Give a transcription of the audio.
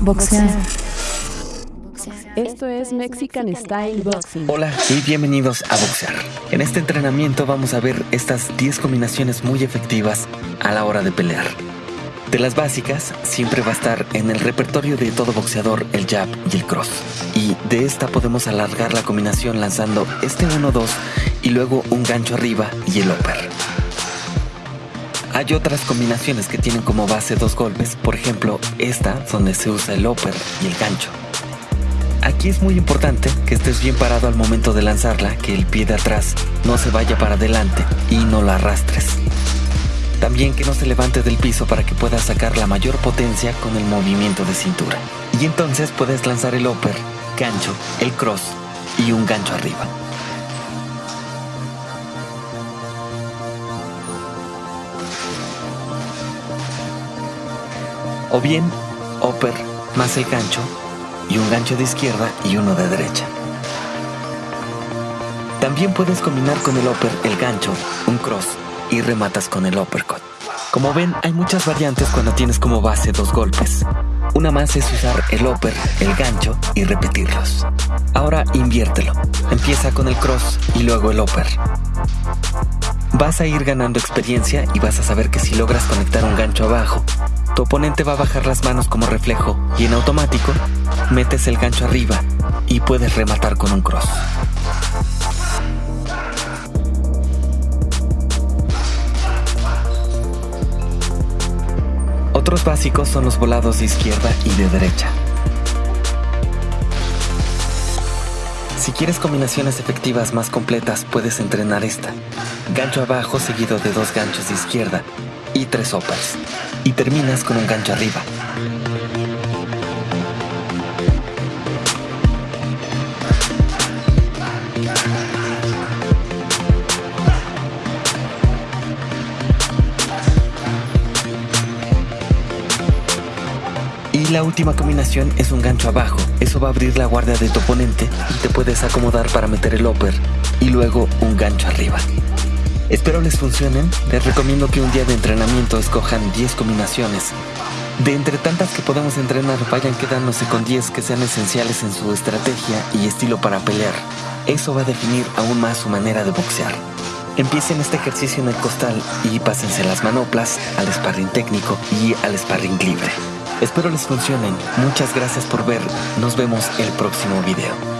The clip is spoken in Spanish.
Boxear. Esto es Mexican Style Boxing. Hola y bienvenidos a Boxear. En este entrenamiento vamos a ver estas 10 combinaciones muy efectivas a la hora de pelear. De las básicas, siempre va a estar en el repertorio de todo boxeador el jab y el cross. Y de esta podemos alargar la combinación lanzando este 1-2 y luego un gancho arriba y el upper. Hay otras combinaciones que tienen como base dos golpes, por ejemplo esta donde se usa el upper y el gancho. Aquí es muy importante que estés bien parado al momento de lanzarla, que el pie de atrás no se vaya para adelante y no la arrastres. También que no se levante del piso para que puedas sacar la mayor potencia con el movimiento de cintura. Y entonces puedes lanzar el upper, gancho, el cross y un gancho arriba. O bien, upper más el gancho y un gancho de izquierda y uno de derecha. También puedes combinar con el upper el gancho, un cross y rematas con el uppercut. Como ven, hay muchas variantes cuando tienes como base dos golpes. Una más es usar el upper, el gancho y repetirlos. Ahora inviértelo. Empieza con el cross y luego el upper. Vas a ir ganando experiencia y vas a saber que si logras conectar un gancho abajo, tu oponente va a bajar las manos como reflejo y en automático metes el gancho arriba y puedes rematar con un cross. Otros básicos son los volados de izquierda y de derecha. Si quieres combinaciones efectivas más completas, puedes entrenar esta. Gancho abajo seguido de dos ganchos de izquierda y tres uppers. Y terminas con un gancho arriba. Y la última combinación es un gancho abajo. Eso va a abrir la guardia de tu oponente y te puedes acomodar para meter el upper y luego un gancho arriba. Espero les funcionen. Les recomiendo que un día de entrenamiento escojan 10 combinaciones. De entre tantas que podemos entrenar, vayan quedándose con 10 que sean esenciales en su estrategia y estilo para pelear. Eso va a definir aún más su manera de boxear. Empiecen este ejercicio en el costal y pásense las manoplas al sparring técnico y al sparring libre. Espero les funcionen. Muchas gracias por ver. Nos vemos el próximo video.